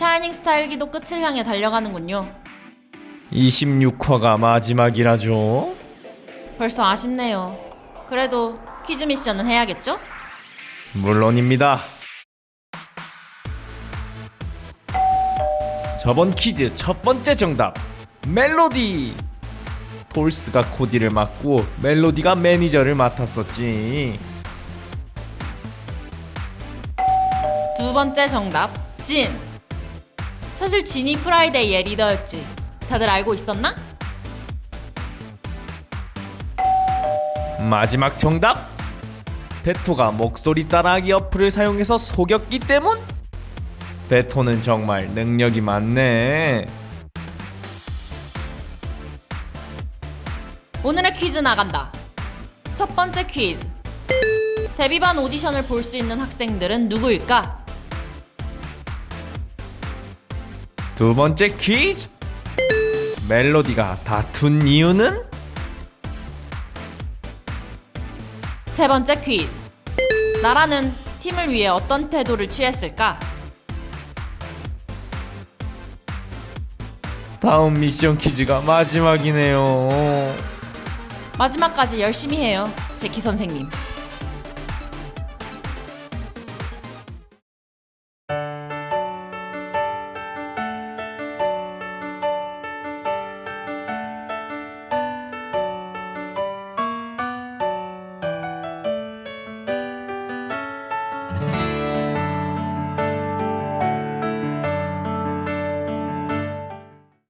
샤이닝 스타 1기도 끝을 향해 달려가는군요. 26화가 마지막이라죠. 벌써 아쉽네요. 그래도 퀴즈 미션은 해야겠죠? 물론입니다. 저번 퀴즈 첫 번째 정답 멜로디. 폴스가 코디를 맡고 멜로디가 매니저를 맡았었지. 두 번째 정답 진. 사실 진이 프라이데이의 리더였지. 다들 알고 있었나? 마지막 정답 베토가 목소리 따라하기 어플을 사용해서 속였기 때문? 베토는 정말 능력이 많네. 오늘의 퀴즈 나간다. 첫 번째 퀴즈. 데뷔반 오디션을 볼 수 있는 학생들은 누구일까? 두 번째 퀴즈. 멜로디가 다툰 이유는? 세 번째 퀴즈. 나라는 팀을 위해 어떤 태도를 취했을까? 다음 미션 퀴즈가 마지막이네요. 마지막까지 열심히 해요. 제키 선생님.